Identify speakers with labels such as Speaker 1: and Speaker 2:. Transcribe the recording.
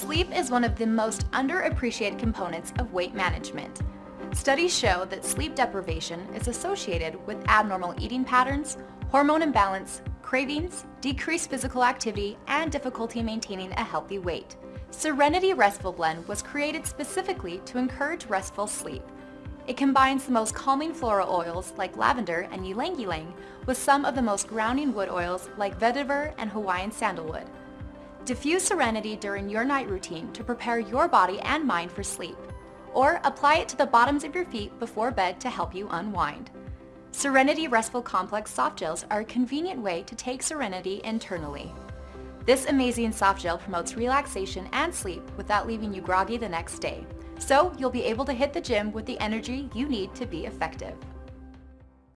Speaker 1: Sleep is one of the most underappreciated components of weight management. Studies show that sleep deprivation is associated with abnormal eating patterns, hormone imbalance, cravings, decreased physical activity, and difficulty maintaining a healthy weight. Serenity Restful Blend was created specifically to encourage restful sleep. It combines the most calming floral oils like lavender and ylang ylang with some of the most grounding wood oils like vetiver and Hawaiian sandalwood. Diffuse Serenity during your night routine to prepare your body and mind for sleep. Or apply it to the bottoms of your feet before bed to help you unwind. Serenity Restful Complex soft gels are a convenient way to take serenity internally. This amazing soft gel promotes relaxation and sleep without leaving you groggy the next day. So you'll be able to hit the gym with the energy you need to be effective.